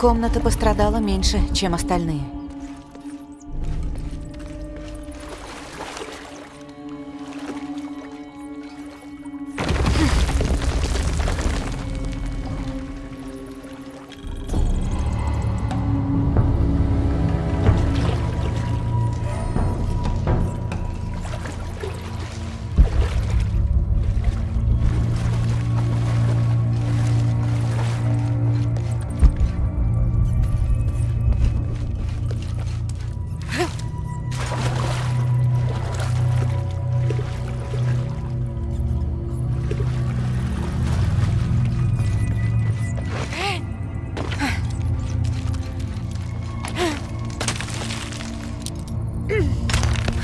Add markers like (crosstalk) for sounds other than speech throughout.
комната пострадала меньше, чем остальные.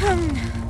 흠.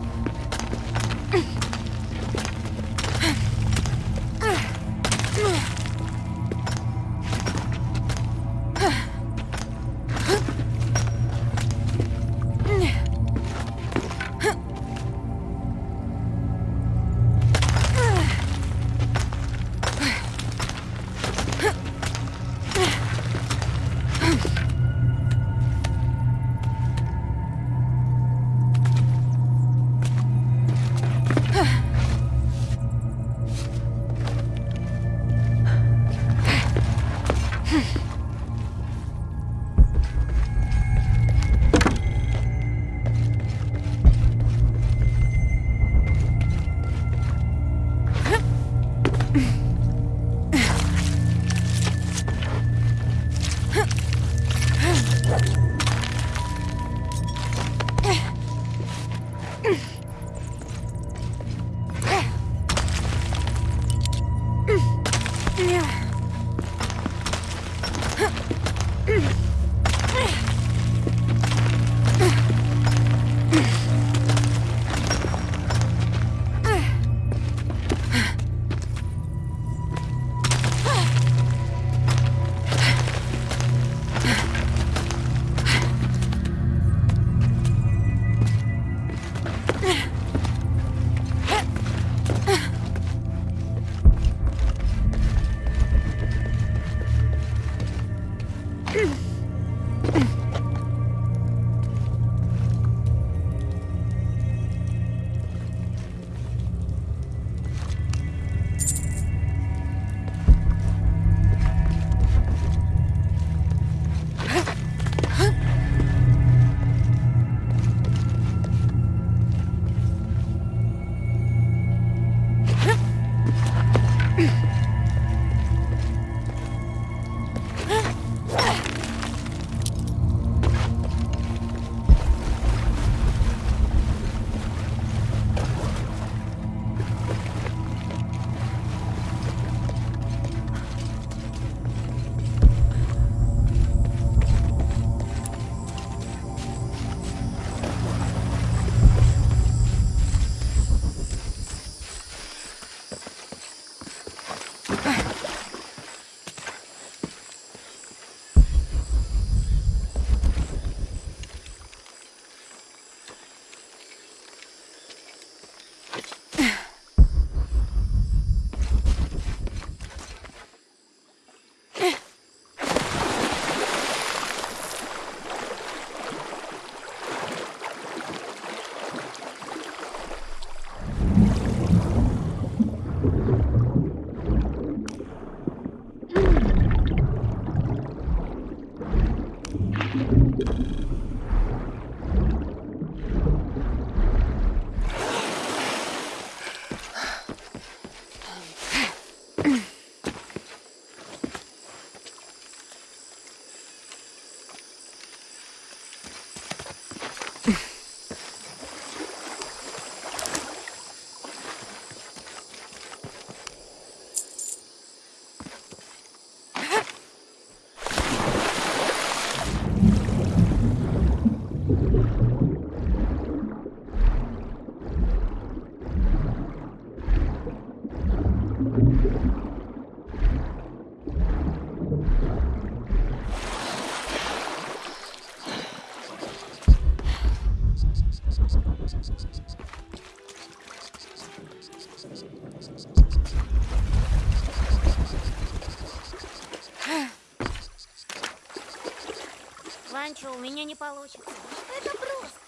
Ванчо, у меня не получится. Это просто.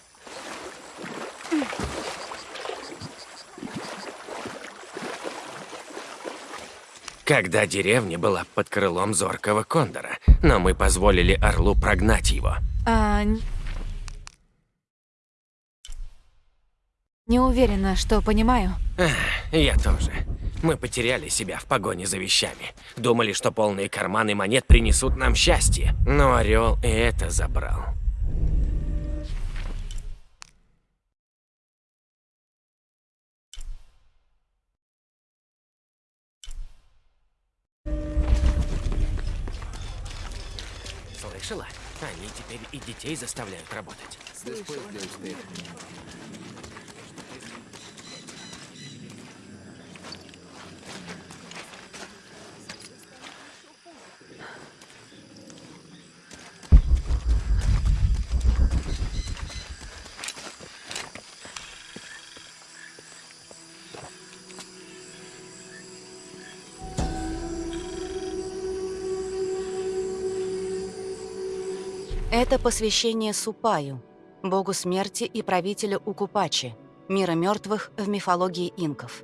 Когда деревня была под крылом зоркого кондора, но мы позволили орлу прогнать его. А... н- Не уверена, что понимаю. Я тоже. Мы потеряли себя в погоне за вещами. Думали, что полные карманы монет принесут нам счастье. Но орел и это забрал. Слышала? Они теперь и детей заставляют работать. Это посвящение Супаю, богу смерти и правителю Укупачи, мира мертвых в мифологии инков.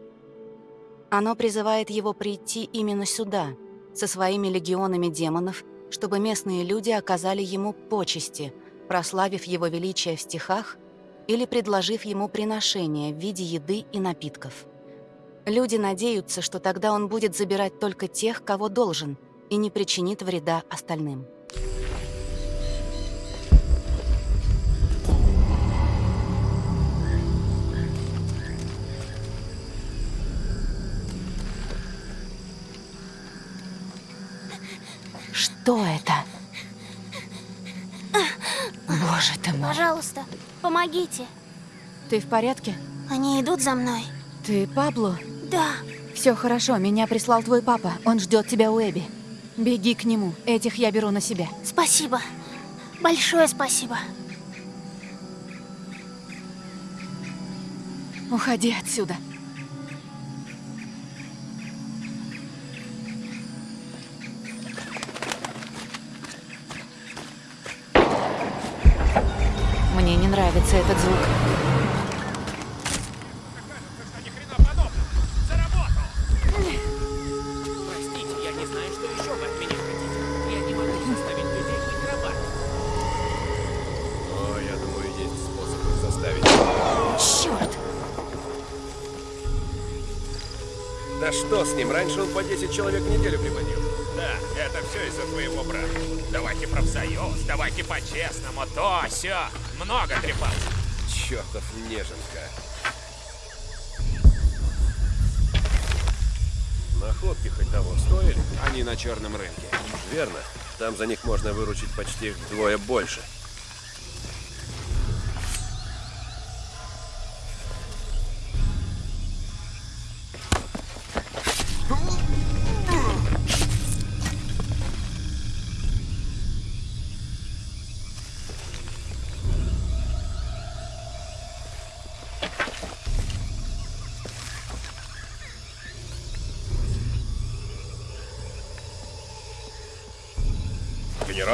Оно призывает его прийти именно сюда, со своими легионами демонов, чтобы местные люди оказали ему почести, прославив его величие в стихах или предложив ему приношение в виде еды и напитков. Люди надеются, что тогда он будет забирать только тех, кого должен, и не причинит вреда остальным. Что это? Боже ты мой. Пожалуйста, помогите. Ты в порядке? Они идут за мной. Ты Пабло? Да. Все хорошо, меня прислал твой папа. Он ждет тебя у Эбби. Беги к нему. Этих я беру на себя. Спасибо. Большое спасибо. Уходи отсюда. Их заставить. Черт! Да что с ним? Раньше он по 10 человек в неделю приводил. Да, это все из-за твоего брата. Давайте профсоюз, давайте по-честному, то, все. Много трепался. Чертов неженка. Находки хоть того стоили? Они на черном рынке. Верно. Там за них можно выручить почти вдвое больше.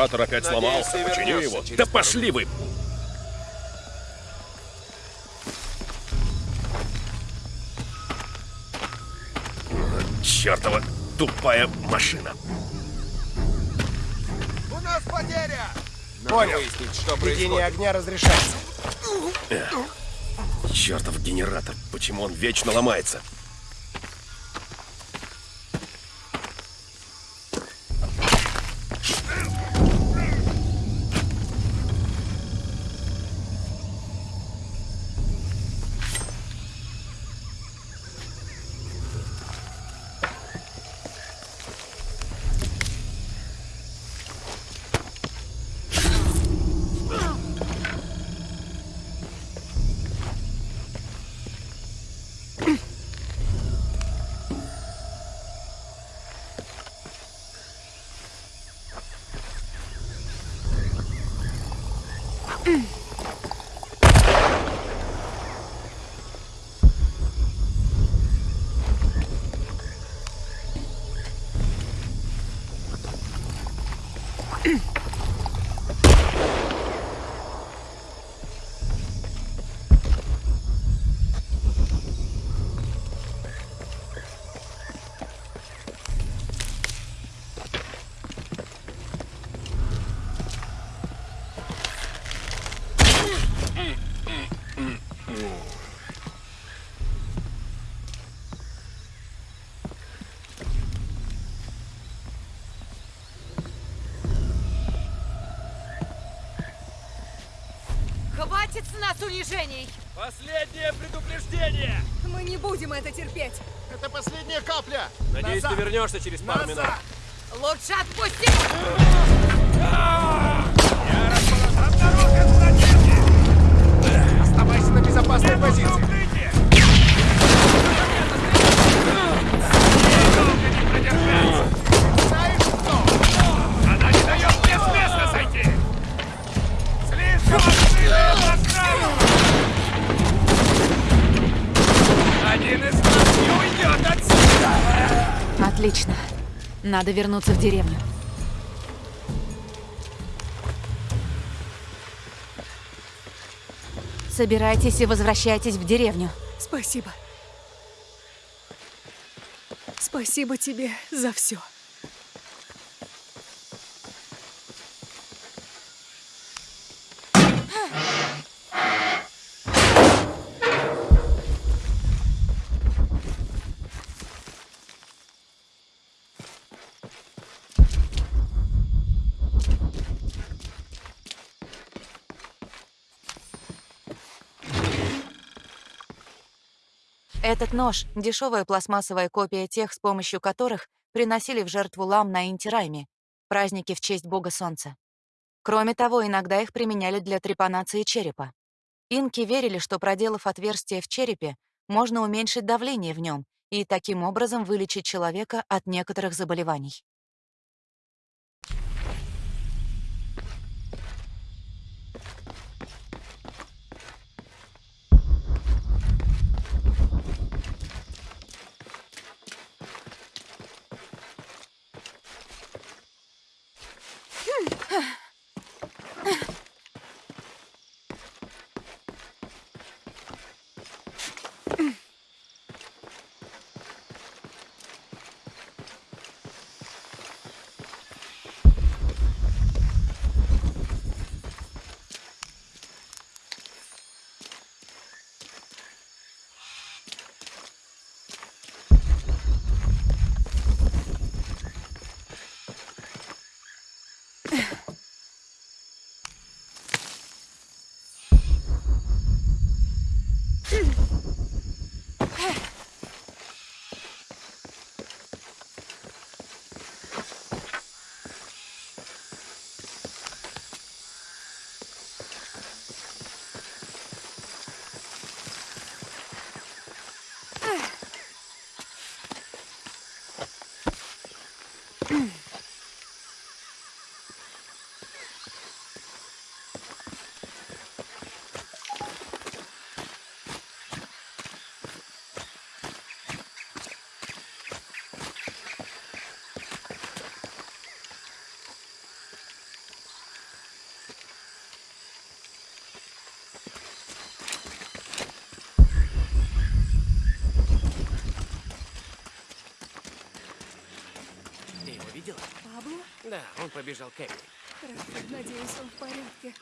Генератор опять сломался. Почини его. Да пошли вы! Чертова тупая машина. У нас потеря! Понял. выяснить, что Ведение огня разрешается. Чертов генератор. Почему он вечно ломается? Унижений! Последнее предупреждение! Мы не будем это терпеть! Это последняя капля! Надеюсь, Назад! ты вернешься через пару минут. Назад! Лучше отпусти! Надо вернуться в деревню. Собирайтесь и возвращайтесь в деревню. Спасибо. Спасибо тебе за все. Этот нож — дешевая пластмассовая копия тех, с помощью которых приносили в жертву лам на Интирайме, праздники в честь бога солнца. Кроме того, иногда их применяли для трепанации черепа. Инки верили, что, проделав отверстие в черепе, можно уменьшить давление в нем и таким образом вылечить человека от некоторых заболеваний. Побежал к Эбби. Хорошо, надеюсь, он в порядке.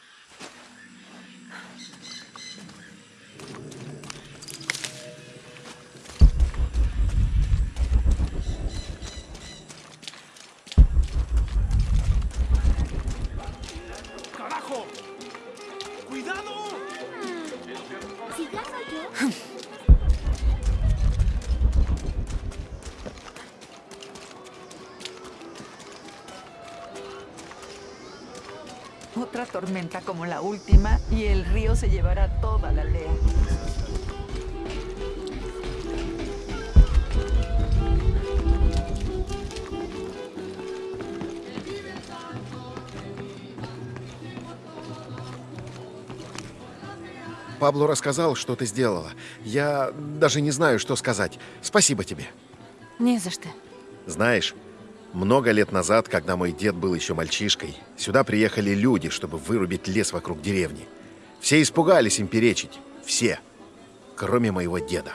Tormenta como la última y el río se llevará toda la aldea. Пабло рассказал, что ты сделала. Я даже не знаю, что сказать. Спасибо тебе. Не за что. Знаешь, много лет назад, когда мой дед был еще мальчишкой, сюда приехали люди, чтобы вырубить лес вокруг деревни. Все испугались им перечить. Все. Кроме моего деда.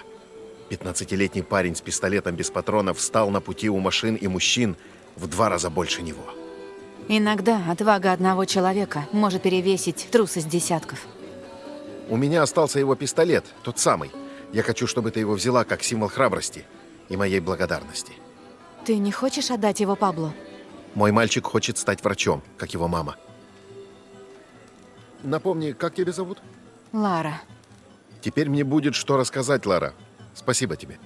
15-летний парень с пистолетом без патронов встал на пути у машин и мужчин в два раза больше него. Иногда отвага одного человека может перевесить трусость десятков. У меня остался его пистолет, тот самый. Я хочу, чтобы ты его взяла как символ храбрости и моей благодарности. Ты не хочешь отдать его Пабло? Мой мальчик хочет стать врачом, как его мама. Напомни, как тебя зовут? Лара, Теперь мне будет что рассказать, Лара. Спасибо тебе.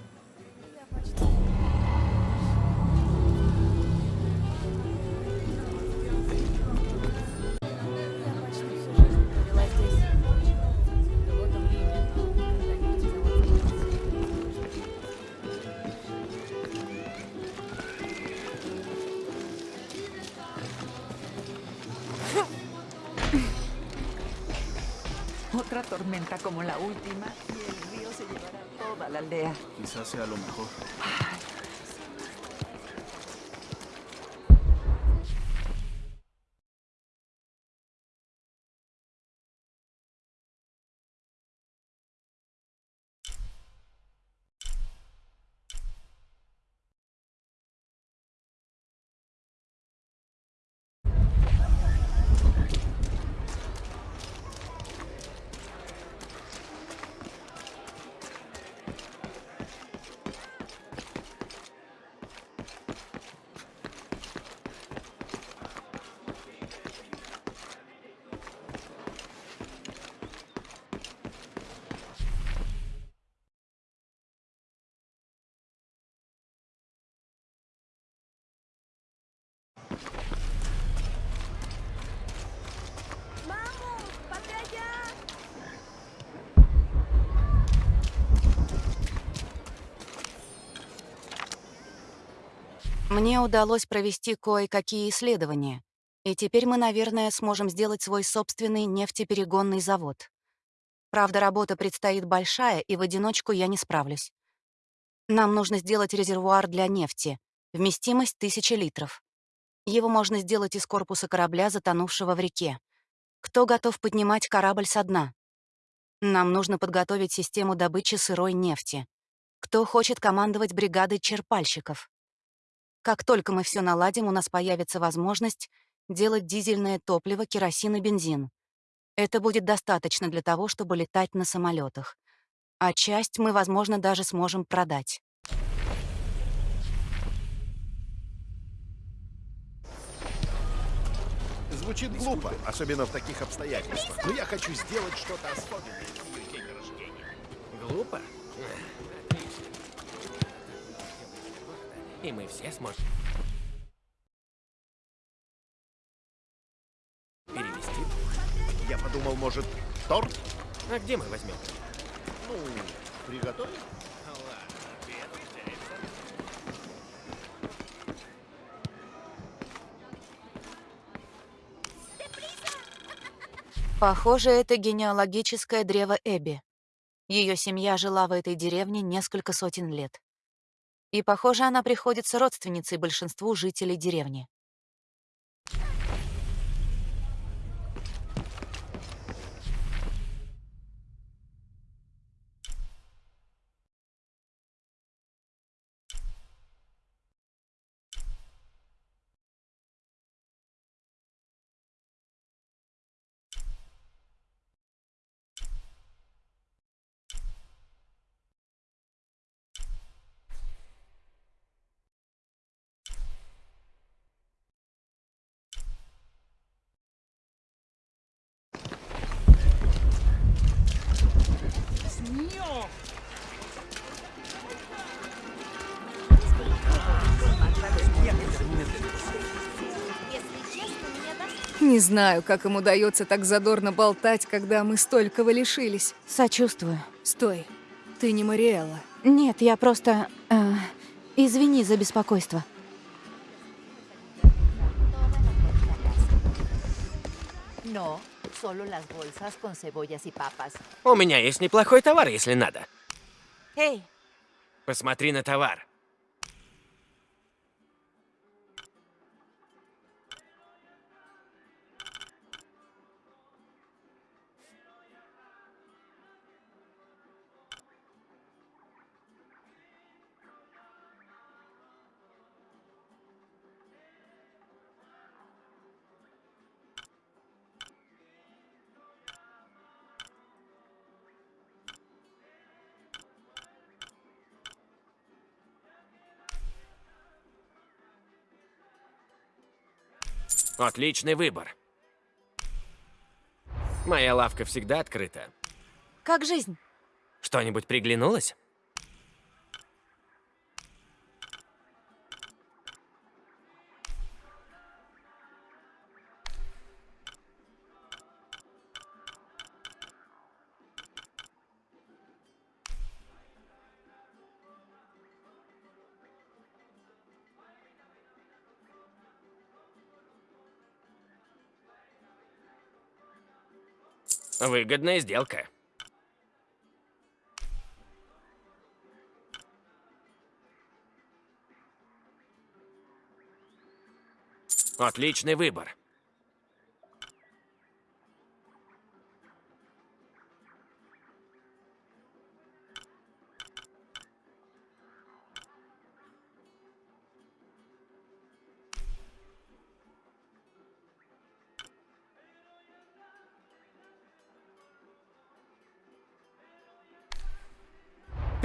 Sea lo mejor. Мне удалось провести кое-какие исследования, и теперь мы, наверное, сможем сделать свой собственный нефтеперегонный завод. Правда, работа предстоит большая, и в одиночку я не справлюсь. Нам нужно сделать резервуар для нефти, вместимость тысячи литров. Его можно сделать из корпуса корабля, затонувшего в реке. Кто готов поднимать корабль со дна? Нам нужно подготовить систему добычи сырой нефти. Кто хочет командовать бригадой черпальщиков? Как только мы все наладим, у нас появится возможность делать дизельное топливо, керосин и бензин. Это будет достаточно для того, чтобы летать на самолетах. А часть мы, возможно, даже сможем продать. Звучит глупо, особенно в таких обстоятельствах. Но я хочу сделать что-то особенное. Глупо? И мы все сможем перевести. Я подумал, может, торт? А где мы возьмем? Ну, приготовить? Похоже, это генеалогическое древо Эбби. Ее семья жила в этой деревне несколько сотен лет. И, похоже, она приходится родственницей большинству жителей деревни. Не знаю, как им удается так задорно болтать, когда мы столького лишились. Сочувствую. Стой, ты не Мариэлла. Нет, я просто... э, извини за беспокойство. У меня есть неплохой товар, если надо. Эй, Посмотри на товар. Отличный выбор. Моя лавка всегда открыта. как жизнь? Что-нибудь приглянулось? Выгодная сделка. Отличный выбор.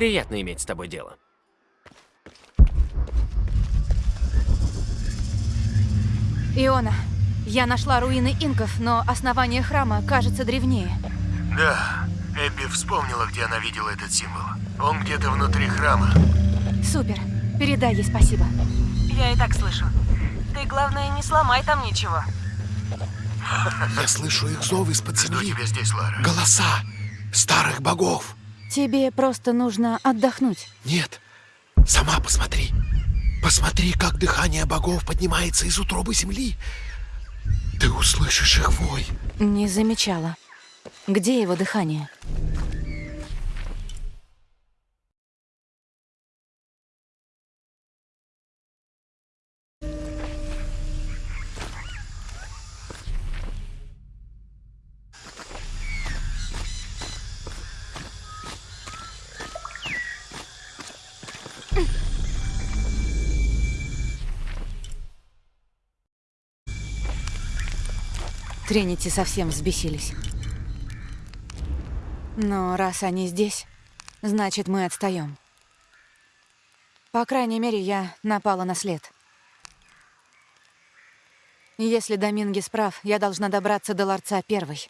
Приятно иметь с тобой дело. Иона, я нашла руины инков, но основание храма кажется древнее. Да, Эбби вспомнила, где она видела этот символ. Он где-то внутри храма. Супер. Передай ей спасибо. Я и так слышу. Ты, главное, не сломай там ничего. (laughs) Я слышу их зов из-под Жду земли. тебя здесь, Лара. Голоса старых богов. Тебе просто нужно отдохнуть. Нет, сама посмотри. Посмотри, как дыхание богов поднимается из утробы земли. Ты услышишь их вой. Не замечала. Где его дыхание? Тринити совсем взбесились. Но раз они здесь, значит, мы отстаем. По крайней мере, я напала на след. Если Домингес прав, я должна добраться до ларца первой.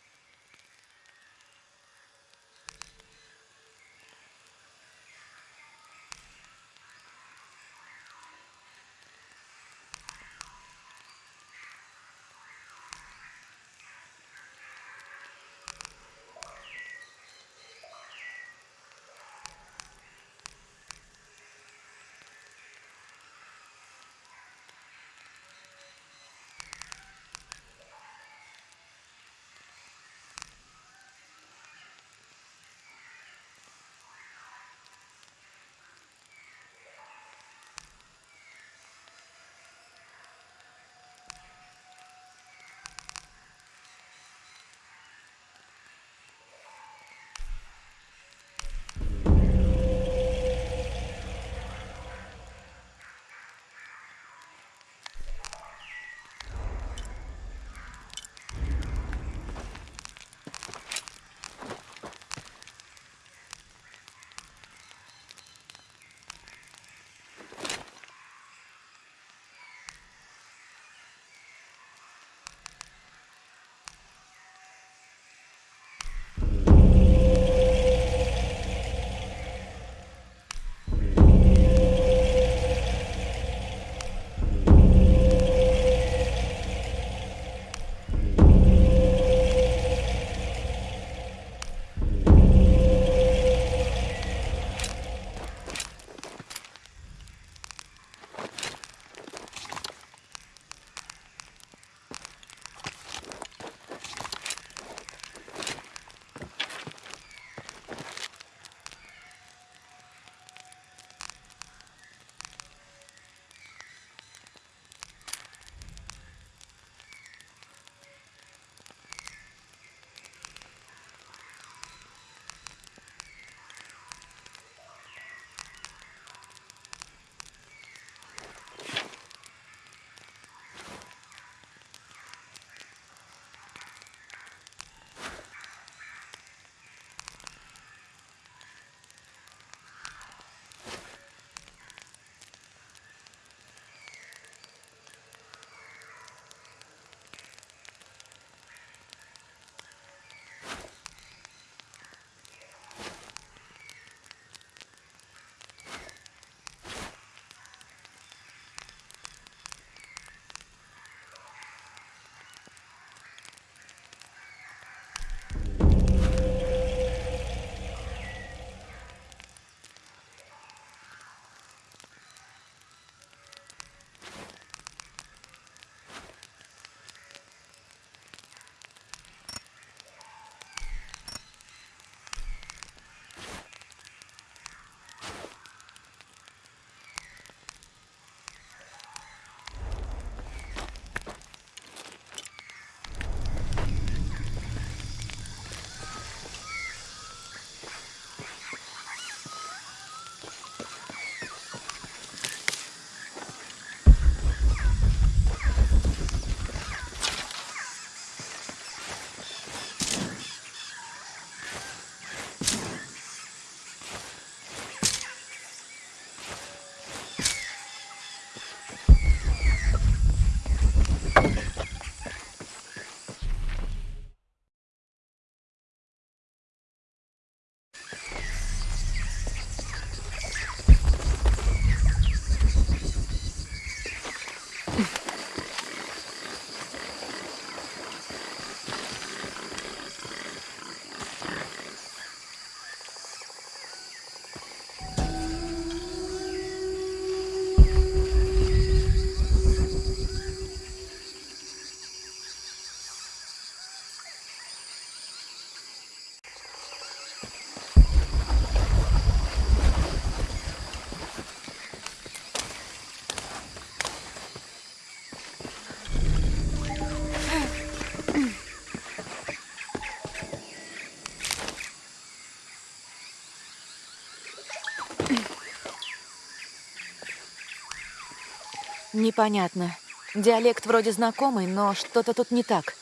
Непонятно. Диалект вроде знакомый, но что-то тут не так.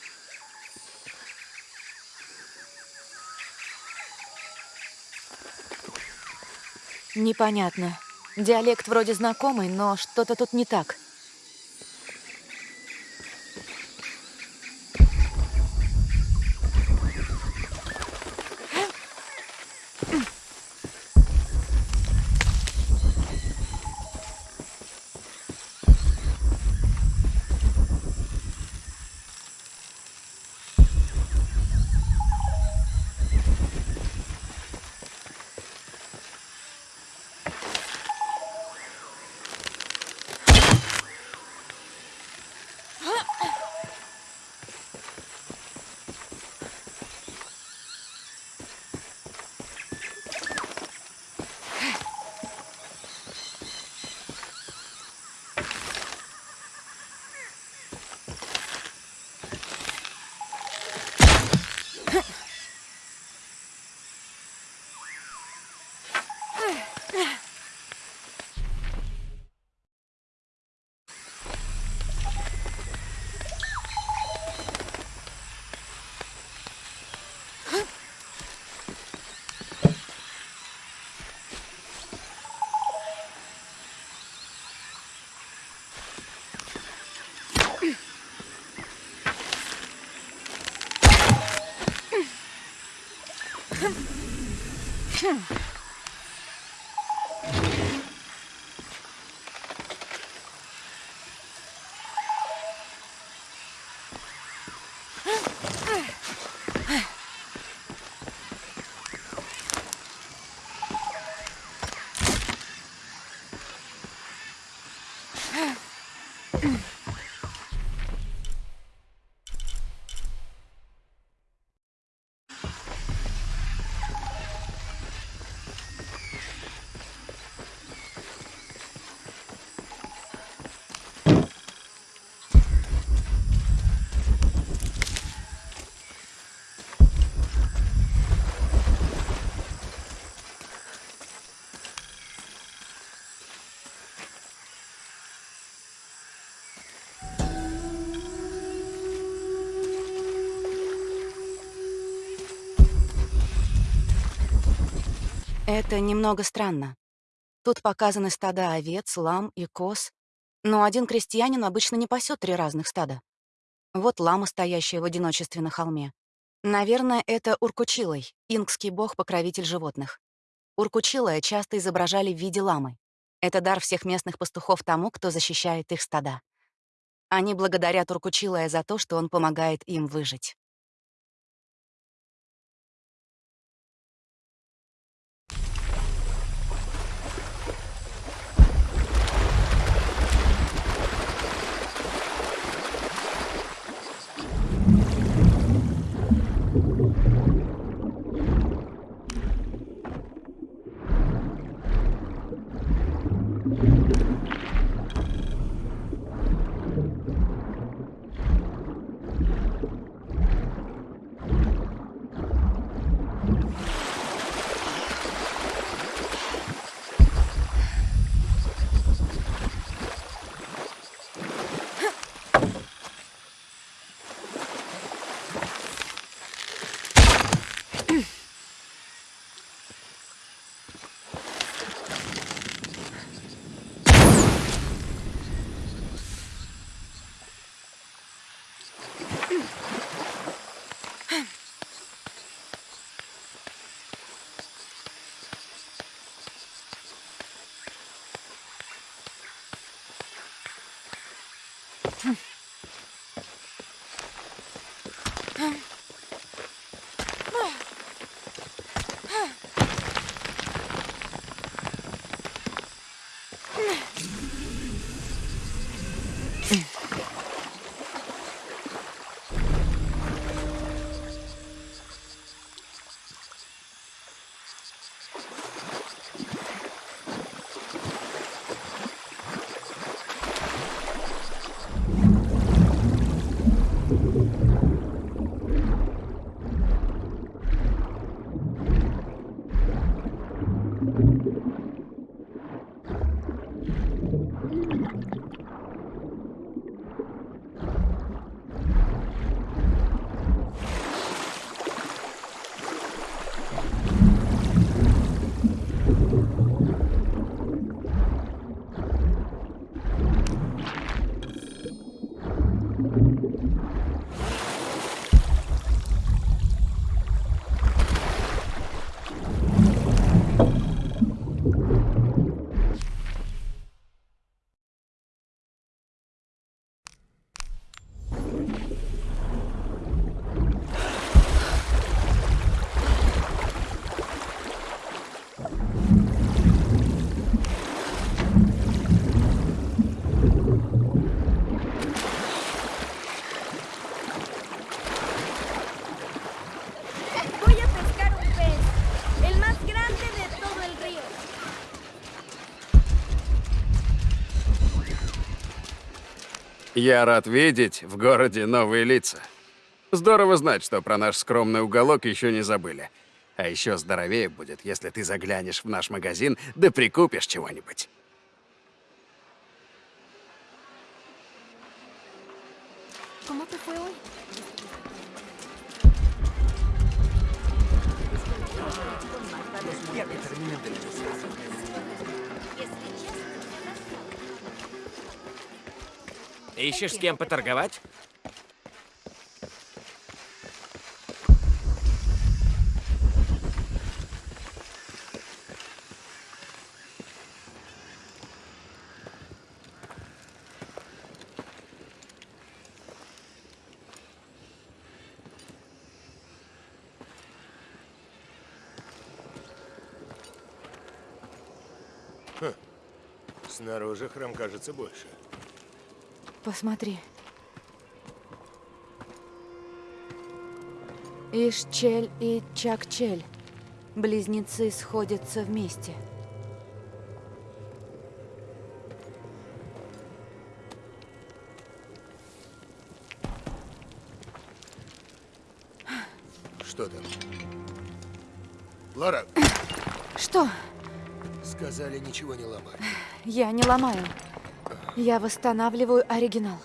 Непонятно. Диалект вроде знакомый, но что-то тут не так. Это немного странно. Тут показаны стада овец, лам и коз, но один крестьянин обычно не пасет три разных стада. Вот лама, стоящая в одиночестве на холме. Наверное, это Уркучилой, инкский бог-покровитель животных. Уркучилая часто изображали в виде ламы. Это дар всех местных пастухов тому, кто защищает их стада. Они благодарят Уркучилая за то, что он помогает им выжить. Я рад видеть в городе новые лица. Здорово знать, что про наш скромный уголок еще не забыли. А еще здоровее будет, если ты заглянешь в наш магазин да прикупишь чего-нибудь. ¿Cómo te fue hoy? Ищешь с кем поторговать? Снаружи храм кажется больше. Посмотри. Ишчель и Чакчель. Близнецы сходятся вместе. Что там? Лара, Что? сказали ничего не ломать. Я не ломаю. Я восстанавливаю оригинал.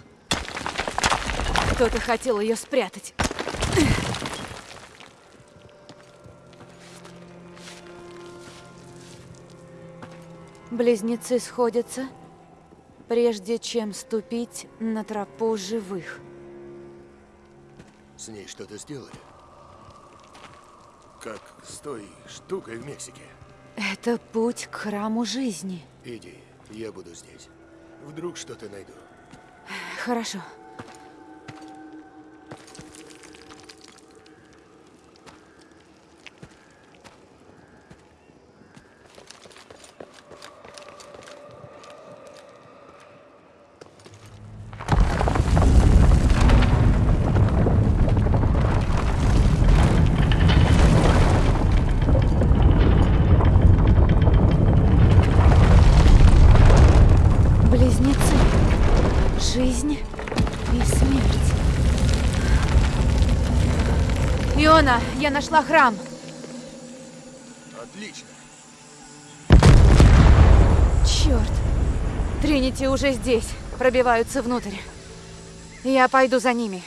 Кто-то хотел ее спрятать. Близнецы сходятся, прежде чем ступить на тропу живых. С ней что-то сделали? Как с той штукой в Мексике. Это путь к храму жизни. Иди, я буду здесь. Вдруг что-то найду. Хорошо. Иона, я нашла храм. Отлично. Черт. Тринити уже здесь. Пробиваются внутрь. Я пойду за ними.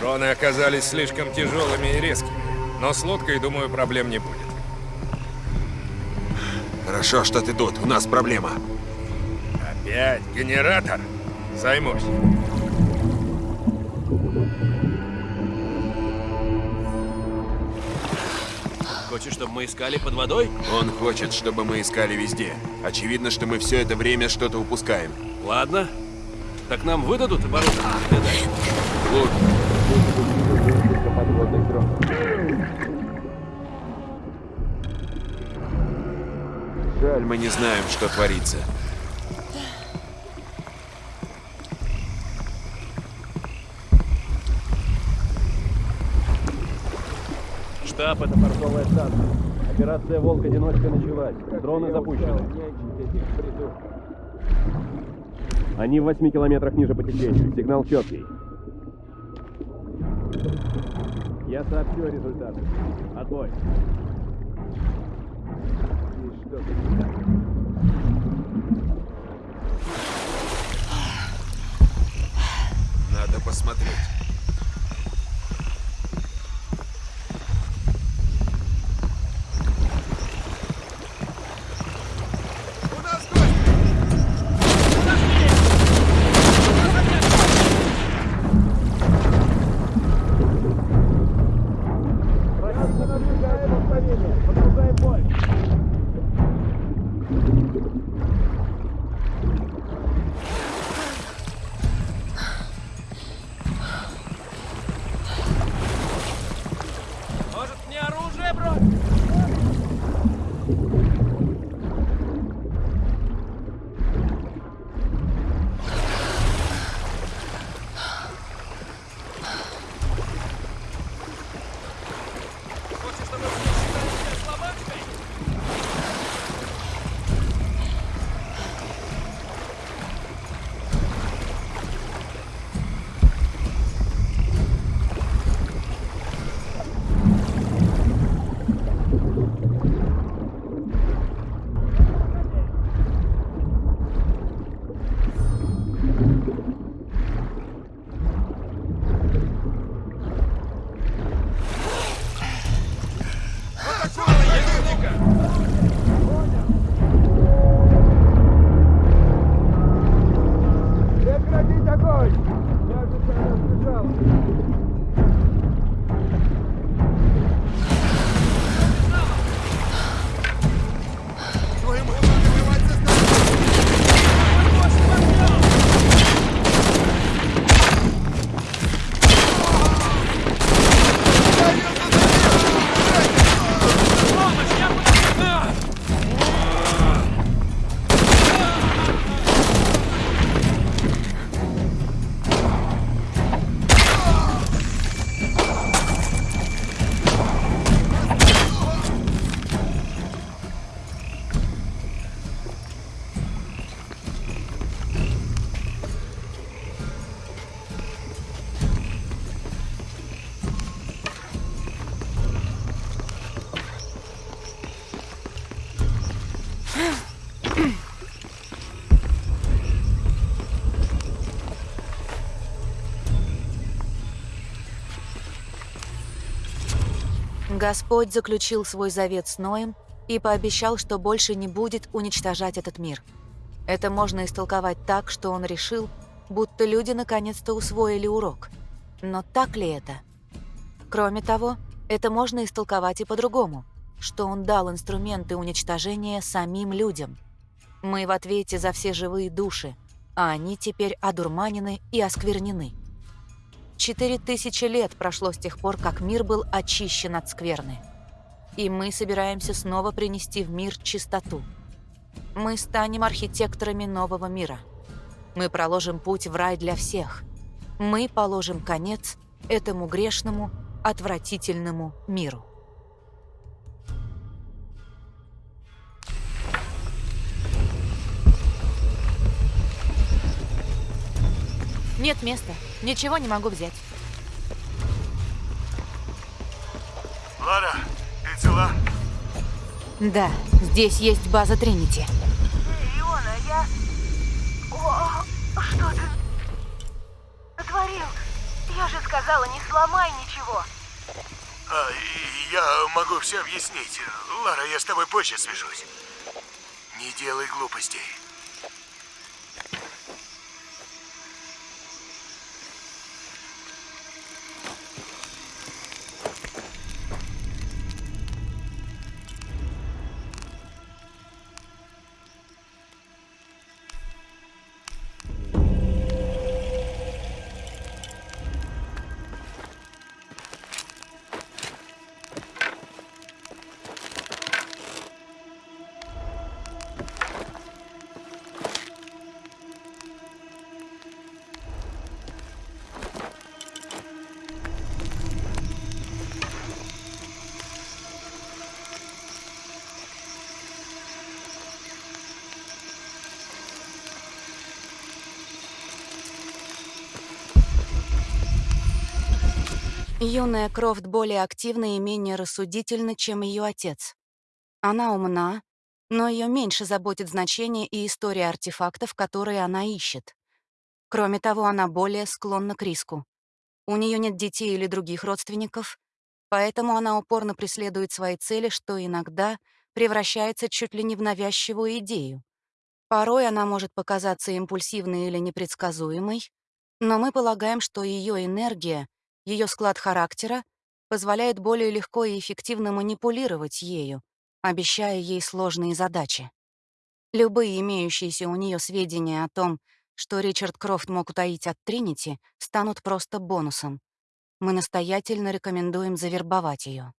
Дроны оказались слишком тяжелыми и резкими. Но с лодкой, думаю, проблем не будет. Хорошо, что ты тут. У нас проблема. Опять генератор? Займусь. Хочешь, чтобы мы искали под водой? Он хочет, чтобы мы искали везде. Очевидно, что мы все это время что-то упускаем. Ладно. Так нам выдадут оборудование? Жаль, мы не знаем, что творится. Штаб, это портовая станция. Операция «Волк-одиночка» началась. Дроны запущены. Они в 8 километрах ниже по течению. Сигнал четкий. Я сообщу о. Отбой. Надо посмотреть. Господь заключил свой завет с Ноем и пообещал, что больше не будет уничтожать этот мир. Это можно истолковать так, что он решил, будто люди наконец-то усвоили урок. Но так ли это? Кроме того, это можно истолковать и по-другому, что он дал инструменты уничтожения самим людям. Мы в ответе за все живые души, а они теперь одурманены и осквернены. Четыре тысячи лет прошло с тех пор, как мир был очищен от скверны. И мы собираемся снова принести в мир чистоту. Мы станем архитекторами нового мира. Мы проложим путь в рай для всех. Мы положим конец этому грешному, отвратительному миру. Нет места. Ничего не могу взять. Лара, ты цела? Да, здесь есть база Тринити. Иона, я... О, что ты натворил? Я же сказала, не сломай ничего. А, я могу все объяснить. Лара, я с тобой позже свяжусь. Не делай глупостей. Юная Крофт более активна и менее рассудительна, чем ее отец. Она умна, но ее меньше заботит значение и история артефактов, которые она ищет. Кроме того, она более склонна к риску. У нее нет детей или других родственников, поэтому она упорно преследует свои цели, что иногда превращается чуть ли не в навязчивую идею. Порой она может показаться импульсивной или непредсказуемой, но мы полагаем, что ее энергия — ее склад характера позволяет более легко и эффективно манипулировать ею, обещая ей сложные задачи. Любые имеющиеся у нее сведения о том, что Ричард Крофт мог утаить от Тринити, станут просто бонусом. Мы настоятельно рекомендуем завербовать ее.